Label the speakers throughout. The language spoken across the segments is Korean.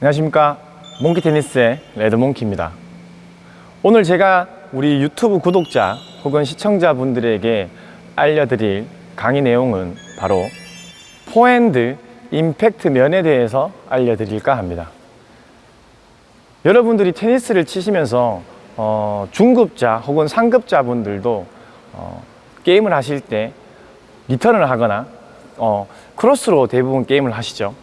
Speaker 1: 안녕하십니까. 몽키 테니스의 레드몽키입니다. 오늘 제가 우리 유튜브 구독자 혹은 시청자분들에게 알려드릴 강의 내용은 바로 포핸드 임팩트 면에 대해서 알려드릴까 합니다. 여러분들이 테니스를 치시면서 어, 중급자 혹은 상급자 분들도 어, 게임을 하실 때 리턴을 하거나 어, 크로스로 대부분 게임을 하시죠.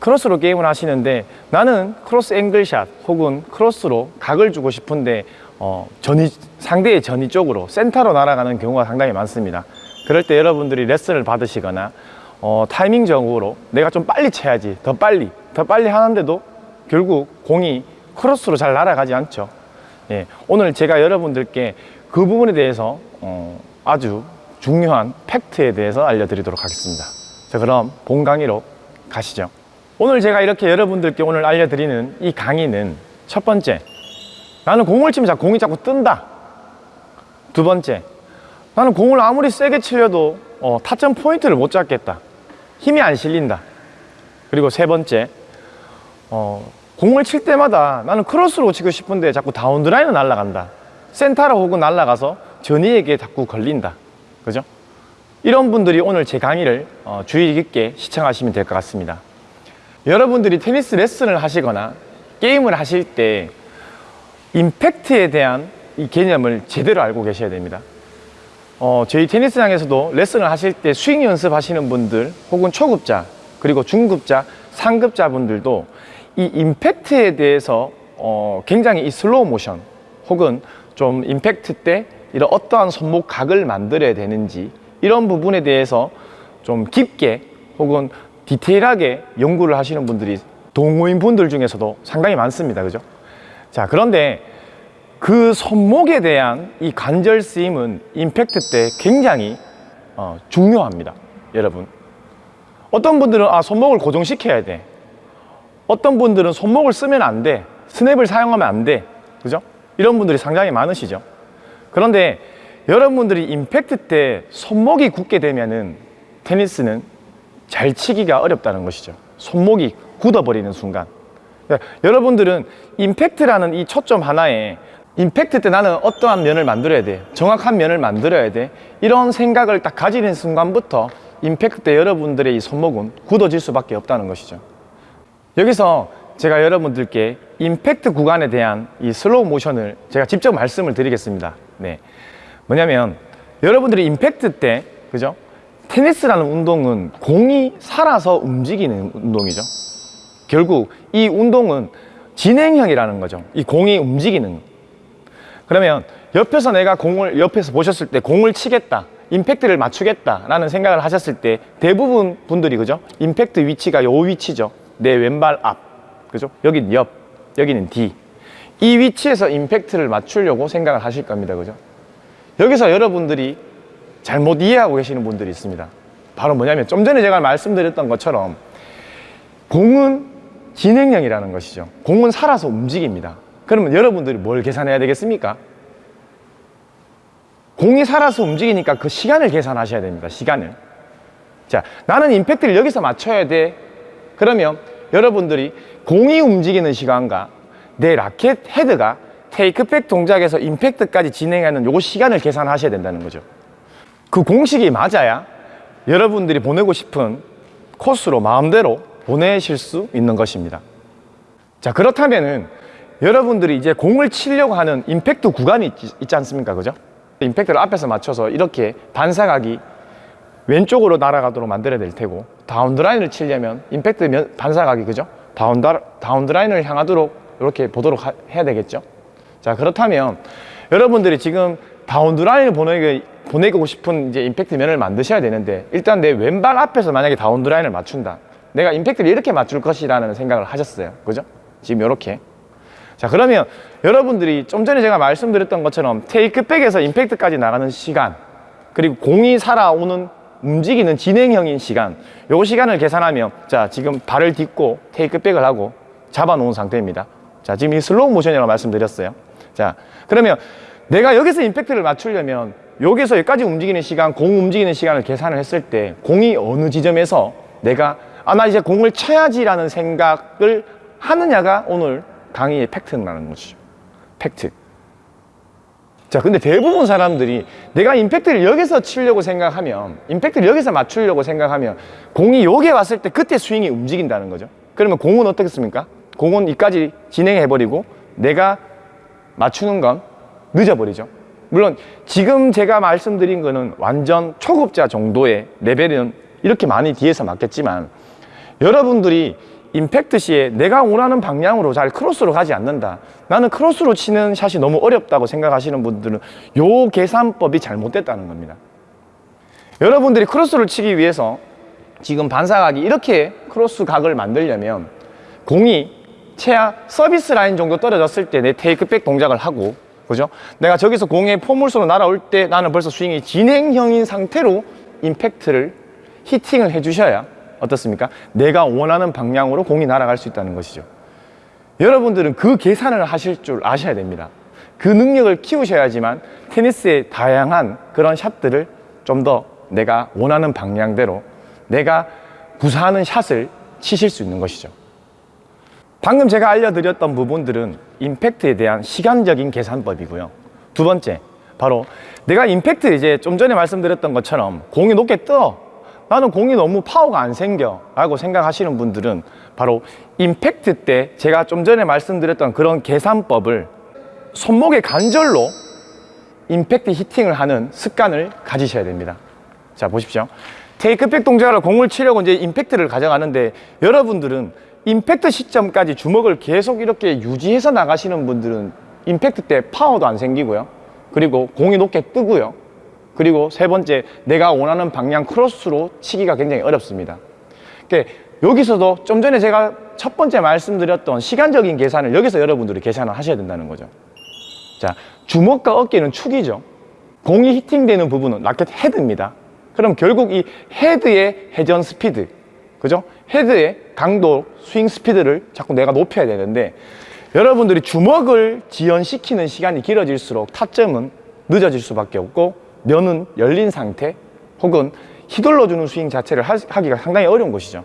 Speaker 1: 크로스로 게임을 하시는데 나는 크로스 angle shot 혹은 크로스로 각을 주고 싶은데 어, 전위, 상대의 전위 쪽으로 센터로 날아가는 경우가 상당히 많습니다 그럴 때 여러분들이 레슨을 받으시거나 어, 타이밍적으로 내가 좀 빨리 쳐야지 더 빨리 더 빨리 하는데도 결국 공이 크로스로 잘 날아가지 않죠. 예, 오늘 제가 여러분들께 그 부분에 대해서 어, 아주 중요한 팩트에 대해서 알려드리도록 하겠습니다. 자 그럼 본 강의로 가시죠. 오늘 제가 이렇게 여러분들께 오늘 알려드리는 이 강의는 첫 번째 나는 공을 치면 자꾸 공이 자꾸 뜬다. 두 번째 나는 공을 아무리 세게 치려도 어, 타점 포인트를 못 잡겠다. 힘이 안 실린다. 그리고 세 번째 어, 공을 칠 때마다 나는 크로스로 치고 싶은데 자꾸 down the line을 날아간다. 센터로 혹은 날아가서 전위에게 자꾸 걸린다. 그죠? 이런 분들이 오늘 제 강의를 어, 주의 깊게 시청하시면 될 것 같습니다. 여러분들이 테니스 레슨을 하시거나 게임을 하실 때 임팩트에 대한 이 개념을 제대로 알고 계셔야 됩니다 어, 저희 테니스장에서도 레슨을 하실 때 스윙 연습하시는 분들 혹은 초급자 그리고 중급자 상급자 분들도 이 임팩트에 대해서 어, 굉장히 이 슬로우 모션 혹은 좀 임팩트 때 이런 어떠한 손목 각을 만들어야 되는지 이런 부분에 대해서 좀 깊게 혹은 디테일하게 연구를 하시는 분들이 동호인 분들 중에서도 상당히 많습니다. 그죠? 자 그런데 그 손목에 대한 이 관절 쓰임은 임팩트 때 굉장히 어, 중요합니다 여러분. 어떤 분들은 아 손목을 고정시켜야 돼. 어떤 분들은 손목을 쓰면 안돼. 스냅을 사용하면 안돼. 그죠? 이런 분들이 상당히 많으시죠. 그런데 여러분들이 임팩트 때 손목이 굳게 되면은 테니스는 잘 치기가 어렵다는 것이죠. 손목이 굳어버리는 순간. 그러니까 여러분들은 임팩트라는 이 초점 하나에 임팩트 때 나는 어떠한 면을 만들어야 돼? 정확한 면을 만들어야 돼? 이런 생각을 딱 가지는 순간부터 임팩트 때 여러분들의 이 손목은 굳어질 수밖에 없다는 것이죠. 여기서 제가 여러분들께 임팩트 구간에 대한 이 슬로우 모션을 제가 직접 말씀을 드리겠습니다. 네. 뭐냐면 여러분들이 임팩트 때 그죠? 테니스라는 운동은 공이 살아서 움직이는 운동이죠. 결국 이 운동은 진행형이라는 거죠. 이 공이 움직이는 그러면 옆에서 내가 공을 옆에서 보셨을 때 공을 치겠다 임팩트를 맞추겠다 라는 생각을 하셨을 때 대부분 분들이 그죠? 임팩트 위치가 요 위치죠. 내 왼발 앞. 그죠? 여기는 옆 여기는 뒤 이 위치에서 임팩트를 맞추려고 생각을 하실 겁니다. 그죠? 여기서 여러분들이 잘못 이해하고 계시는 분들이 있습니다. 바로 뭐냐면 좀 전에 제가 말씀드렸던 것처럼 공은 진행형이라는 것이죠. 공은 살아서 움직입니다 그러면 여러분들이 뭘 계산해야 되겠습니까? 공이 살아서 움직이니까 그 시간을 계산하셔야 됩니다 시간을. 자 나는 임팩트를 여기서 맞춰야 돼. 그러면 여러분들이 공이 움직이는 시간과 내 라켓 헤드가 테이크백 동작에서 임팩트까지 진행하는 요 시간을 계산하셔야 된다는 거죠. 그 공식이 맞아야 여러분들이 보내고 싶은 코스로 마음대로 보내실 수 있는 것입니다. 자 그렇다면은 여러분들이 이제 공을 치려고 하는 임팩트 구간이 있지, 있지 않습니까? 그죠? 임팩트를 앞에서 맞춰서 이렇게 반사각이 왼쪽으로 날아가도록 만들어야 될 테고 down the line을 치려면 임팩트 반사각이 그죠? 다운드, 다운드라인을 향하도록 이렇게 보도록 하, 해야 되겠죠? 자 그렇다면 여러분들이 지금 다운드라인을 보내기, 보내고 싶은 이제 임팩트 면을 만드셔야 되는데 일단 내 왼발 앞에서 만약에 다운드라인을 맞춘다. 내가 임팩트를 이렇게 맞출 것이라는 생각을 하셨어요. 그죠? 지금 이렇게 자 그러면 여러분들이 좀 전에 제가 말씀드렸던 것처럼 테이크백에서 임팩트까지 나가는 시간 그리고 공이 살아오는 움직이는 진행형인 시간 요 시간을 계산하면 자 지금 발을 딛고 테이크백을 하고 잡아 놓은 상태입니다. 자 지금 이 슬로우 모션이라고 말씀드렸어요. 자 그러면 내가 여기서 임팩트를 맞추려면 여기서 여기까지 움직이는 시간 공 움직이는 시간을 계산을 했을 때 공이 어느 지점에서 내가 아 나 이제 공을 쳐야지 라는 생각을 하느냐가 오늘 강의의 팩트라는 거죠 팩트. 자 근데 대부분 사람들이 내가 임팩트를 여기서 치려고 생각하면 임팩트를 여기서 맞추려고 생각하면 공이 여기에 왔을 때 그때 스윙이 움직인다는 거죠. 그러면 공은 어떻겠습니까? 공은 이까지 진행해버리고 내가 맞추는 건 늦어버리죠. 물론 지금 제가 말씀드린 거는 완전 초급자 정도의 레벨은 이렇게 많이 뒤에서 맞겠지만 여러분들이 임팩트 시에 내가 원하는 방향으로 잘 크로스로 가지 않는다 나는 크로스로 치는 샷이 너무 어렵다고 생각하시는 분들은 요 계산법이 잘못됐다는 겁니다 여러분들이 크로스를 치기 위해서 지금 반사각이 이렇게 크로스 각을 만들려면 공이 최하 서비스 라인 정도 떨어졌을 때 내 take back 동작을 하고 그죠? 내가 저기서 공의 포물선으로 날아올 때 나는 벌써 스윙이 진행형인 상태로 임팩트를 히팅을 해주셔야 어떻습니까? 내가 원하는 방향으로 공이 날아갈 수 있다는 것이죠. 여러분들은 그 계산을 하실 줄 아셔야 됩니다. 그 능력을 키우셔야지만 테니스의 다양한 그런 샷들을 좀 더 내가 원하는 방향대로 내가 구사하는 샷을 치실 수 있는 것이죠. 방금 제가 알려드렸던 부분들은 임팩트에 대한 시간적인 계산법이고요. 두 번째, 바로 내가 임팩트 이제 좀 전에 말씀드렸던 것처럼 공이 높게 떠 나는 공이 너무 파워가 안 생겨 라고 생각하시는 분들은 바로 임팩트 때 제가 좀 전에 말씀드렸던 그런 계산법을 손목의 관절로 임팩트 히팅을 하는 습관을 가지셔야 됩니다. 자 보십시오. 테이크백 동작으로 공을 치려고 이제 임팩트를 가져가는데 여러분들은 임팩트 시점까지 주먹을 계속 이렇게 유지해서 나가시는 분들은 임팩트 때 파워도 안 생기고요. 그리고 공이 높게 뜨고요 그리고 세 번째 내가 원하는 방향 크로스로 치기가 굉장히 어렵습니다. 그러니까 여기서도 좀 전에 제가 첫 번째 말씀드렸던 시간적인 계산을 여기서 여러분들이 계산을 하셔야 된다는 거죠. 자 주먹과 어깨는 축이죠. 공이 히팅되는 부분은 라켓 헤드입니다. 그럼 결국 이 헤드의 회전 스피드 그죠? 헤드의 강도, 스윙 스피드를 자꾸 내가 높여야 되는데 여러분들이 주먹을 지연시키는 시간이 길어질수록 타점은 늦어질 수밖에 없고 면은 열린 상태 혹은 휘둘러주는 스윙 자체를 하기가 상당히 어려운 것이죠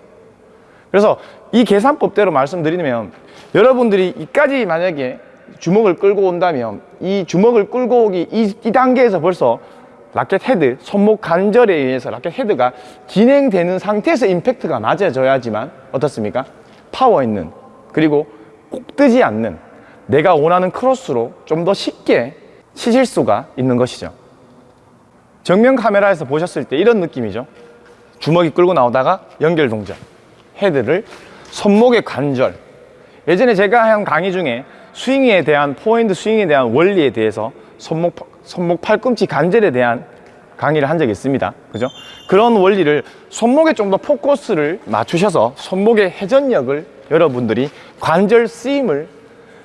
Speaker 1: 그래서 이 계산법대로 말씀드리면 여러분들이 이까지 만약에 주먹을 끌고 온다면 이 주먹을 끌고 오기 이, 이 단계에서 벌써 라켓 헤드, 손목 관절에 의해서 라켓 헤드가 진행되는 상태에서 임팩트가 맞아져야지만 어떻습니까? 파워 있는 그리고 공 뜨지 않는 내가 원하는 크로스로 좀 더 쉽게 치실 수가 있는 것이죠 정면 카메라에서 보셨을 때 이런 느낌이죠. 주먹이 끌고 나오다가 연결 동작 헤드를 손목의 관절. 예전에 제가 한 강의 중에 스윙에 대한 포핸드 스윙에 대한 원리에 대해서 손목, 손목 팔꿈치 관절에 대한 강의를 한 적이 있습니다. 그죠? 그런 원리를 손목에 좀 더 포커스를 맞추셔서 손목의 회전력을 여러분들이 관절 쓰임을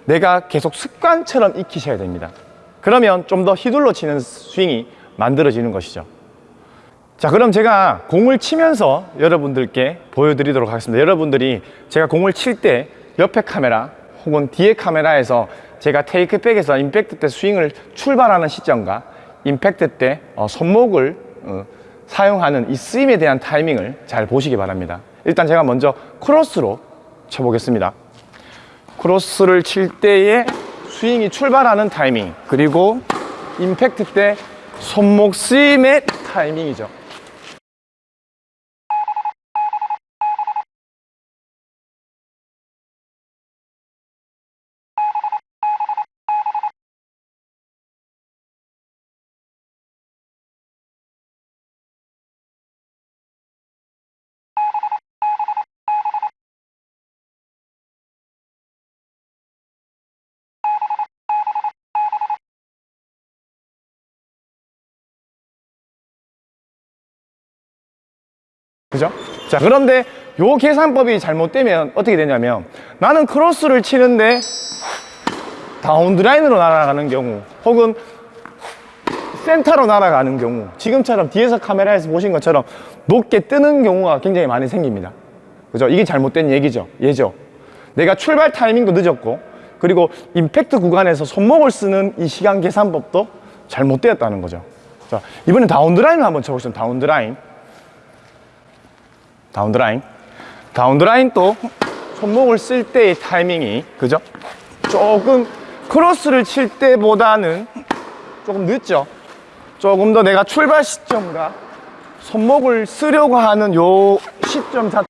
Speaker 1: 내가 계속 습관처럼 익히셔야 됩니다. 그러면 좀 더 휘둘러 치는 스윙이 만들어지는 것이죠. 자 그럼 제가 공을 치면서 여러분들께 보여드리도록 하겠습니다. 여러분들이 제가 공을 칠 때 옆에 카메라 혹은 뒤에 카메라에서 제가 take back에서 임팩트 때 스윙을 출발하는 시점과 임팩트 때 어, 손목을 어, 사용하는 이 쓰임에 대한 타이밍을 잘 보시기 바랍니다. 일단 제가 먼저 크로스로 쳐보겠습니다. 크로스를 칠 때의 스윙이 출발하는 타이밍 그리고 임팩트 때 손목 쓰임의 타이밍이죠 그죠? 자 그런데 요 계산법이 잘못되면 어떻게 되냐면 나는 크로스를 치는데 다운드라인으로 날아가는 경우 혹은 센터로 날아가는 경우 지금처럼 뒤에서 카메라에서 보신 것처럼 높게 뜨는 경우가 굉장히 많이 생깁니다. 그죠? 이게 잘못된 얘기죠. 예죠? 내가 출발 타이밍도 늦었고 그리고 임팩트 구간에서 손목을 쓰는 이 시간 계산법도 잘못되었다는 거죠. 자 이번엔 down the line을 한번 쳐보시면 다운드라인 다운드라인 다운드라인 또 손목을 쓸 때의 타이밍이 그죠? 조금 크로스를 칠 때보다는 조금 늦죠 조금 더 내가 출발 시점과 손목을 쓰려고 하는 요 시점 자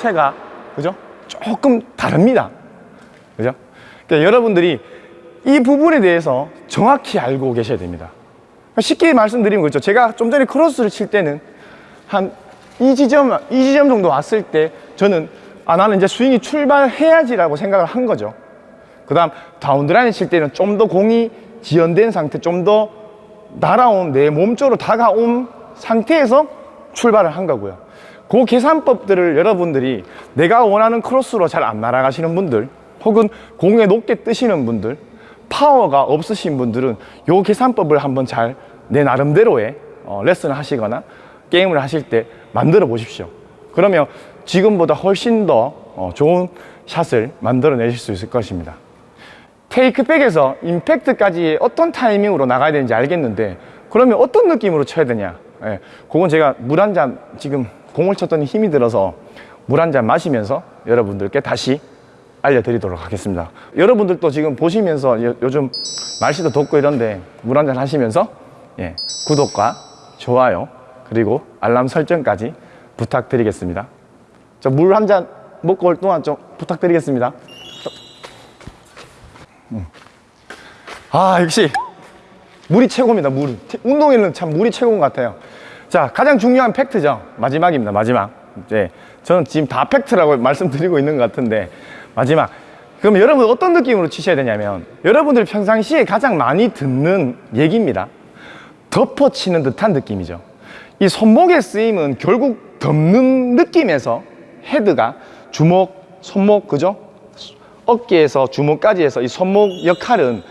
Speaker 1: 체가 그죠? 조금 다릅니다. 그죠? 그러니까 여러분들이 이 부분에 대해서 정확히 알고 계셔야 됩니다. 쉽게 말씀드리면 그렇죠. 제가 좀 전에 크로스를 칠 때는 한 이 지점, 이 지점 정도 왔을 때 저는 아, 나는 이제 스윙이 출발해야지라고 생각을 한 거죠. 그 다음 다운드라인 칠 때는 좀 더 공이 지연된 상태, 좀 더 날아온 내 몸 쪽으로 다가온 상태에서 출발을 한 거고요. 그 계산법들을 여러분들이 내가 원하는 크로스로 잘 안 날아가시는 분들 혹은 공에 높게 뜨시는 분들 파워가 없으신 분들은 요 계산법을 한번 잘 내 나름대로의 어, 레슨을 하시거나 게임을 하실 때 만들어 보십시오. 그러면 지금보다 훨씬 더 어, 좋은 샷을 만들어 내실 수 있을 것입니다. 테이크백에서 임팩트까지 어떤 타이밍으로 나가야 되는지 알겠는데 그러면 어떤 느낌으로 쳐야 되냐? 예, 그건 제가 물 한 잔 지금 공을 쳤더니 힘이 들어서 물 한 잔 마시면서 여러분들께 다시 알려드리도록 하겠습니다. 여러분들도 지금 보시면서 요, 요즘 날씨도 덥고 이런데 물 한 잔 하시면서 예, 구독과 좋아요 그리고 알람 설정까지 부탁드리겠습니다. 저 물 한 잔 먹고 올 동안 좀 부탁드리겠습니다. 음. 아 역시 물이 최고입니다 물. 운동에는 참 물이 최고인 것 같아요 자 가장 중요한 팩트죠. 마지막입니다 마지막. 이제 저는 지금 다 팩트라고 말씀드리고 있는 것 같은데 마지막. 그럼 여러분 어떤 느낌으로 치셔야 되냐면 여러분들이 평상시에 가장 많이 듣는 얘기입니다. 덮어치는 듯한 느낌이죠. 이 손목의 쓰임은 결국 덮는 느낌에서 헤드가 주먹, 손목 그죠? 어깨에서 주먹까지 해서 이 손목 역할은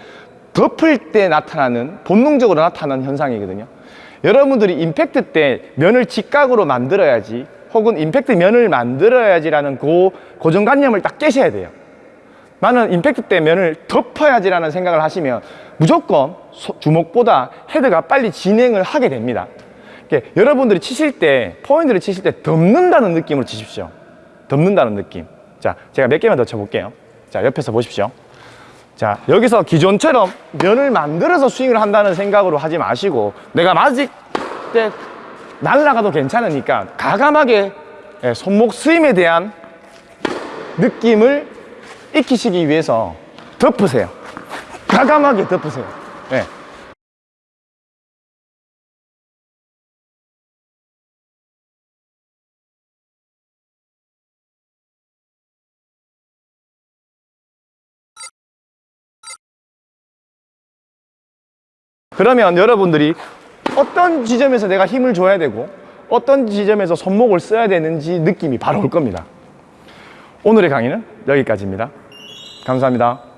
Speaker 1: 덮을 때 나타나는 본능적으로 나타나는 현상이거든요 여러분들이 임팩트 때 면을 직각으로 만들어야지 혹은 임팩트 면을 만들어야지라는 그 고정관념을 딱 깨셔야 돼요. 나는 임팩트 때 면을 덮어야지라는 생각을 하시면 무조건 주먹보다 헤드가 빨리 진행을 하게 됩니다. 그러니까 여러분들이 치실 때 포인트를 치실 때 덮는다는 느낌으로 치십시오. 덮는다는 느낌. 자 제가 몇 개만 더 쳐볼게요. 자 옆에서 보십시오 자 여기서 기존처럼 면을 만들어서 스윙을 한다는 생각으로 하지 마시고 내가 맞을 때 날라가도 괜찮으니까 가감하게 예, 손목 스윙에 대한 느낌을 익히시기 위해서 덮으세요 가감하게 덮으세요 예. 그러면 여러분들이 어떤 지점에서 내가 힘을 줘야 되고 어떤 지점에서 손목을 써야 되는지 느낌이 바로 올 겁니다. 오늘의 강의는 여기까지입니다. 감사합니다